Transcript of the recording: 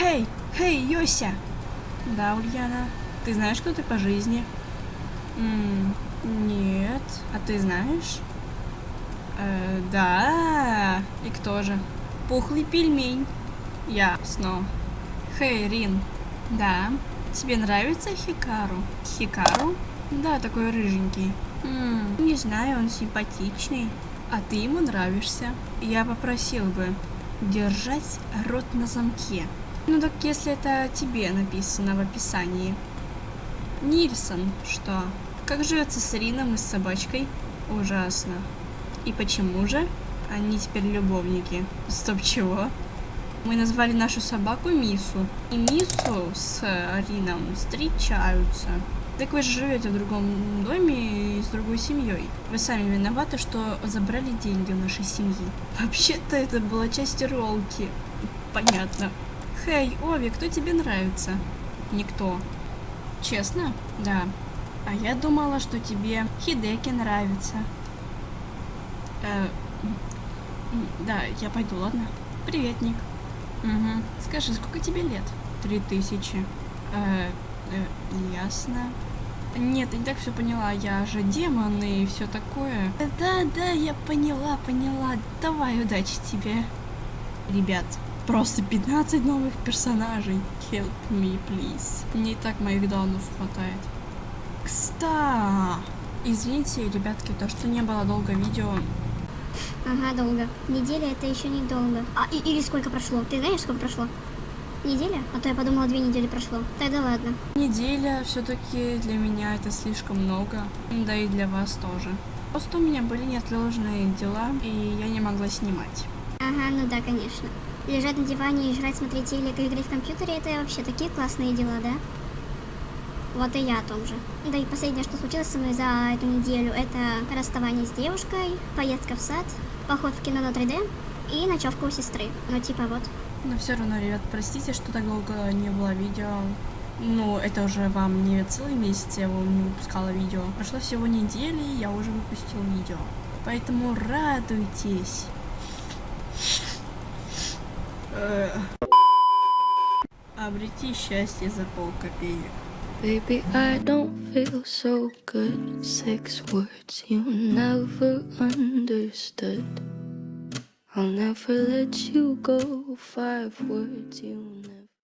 Хей, хей, Йося! Да, Ульяна, ты знаешь, кто ты по жизни? М, нет, а ты знаешь? Э, да, и кто же? Пухлый пельмень. Ясно. Хей, Рин. Да, тебе нравится Хикару? Хикару? Да, такой рыженький. М, не знаю, он симпатичный. А ты ему нравишься. Я попросил бы держать рот на замке. Ну так если это тебе написано в описании. Нильсон, что? Как живется с Рином и с собачкой? Ужасно. И почему же? Они теперь любовники. Стоп, чего? Мы назвали нашу собаку Мису. И Мису с Рином встречаются. Так вы же живете в другом доме и с другой семьей. Вы сами виноваты, что забрали деньги у нашей семьи. Вообще-то это была часть ролки. Понятно. Хей, Ови, кто тебе нравится? Никто. Честно? Да. А я думала, что тебе Хидеки нравится. Э, да, я пойду, ладно? Привет, Ник. Угу. Скажи, сколько тебе лет? Три тысячи. Э, э, ясно. Нет, я не так все поняла, я же демон и все такое. Да, да, я поняла, поняла. Давай, удачи тебе. Ребят, просто 15 новых персонажей. Help me, please. Не так моих данных хватает. Кста! Извините, ребятки, то, что не было долго видео. Ага, долго. Неделя это еще не долго. А, и, или сколько прошло? Ты знаешь, сколько прошло? Неделя? А то я подумала, две недели прошло. Тогда ладно. Неделя все-таки для меня это слишком много. Да и для вас тоже. Просто у меня были неотложные дела, и я не могла снимать. Ага, ну да, конечно. Лежать на диване и смотреть телек играть в компьютере, это вообще такие классные дела, да? Вот и я о том же. Да и последнее, что случилось со мной за эту неделю, это расставание с девушкой, поездка в сад, поход в кино на 3D и ночевка у сестры. Ну типа вот. Но все равно, ребят, простите, что так долго не было видео. Ну, это уже вам не целый месяц я его не выпускала видео. Прошло всего недели, я уже выпустил видео. Поэтому радуйтесь. Э. Обрети счастье за полкопеек. Baby, I don't feel so good. Six words you never understood. I'll never let you go. Five words you never.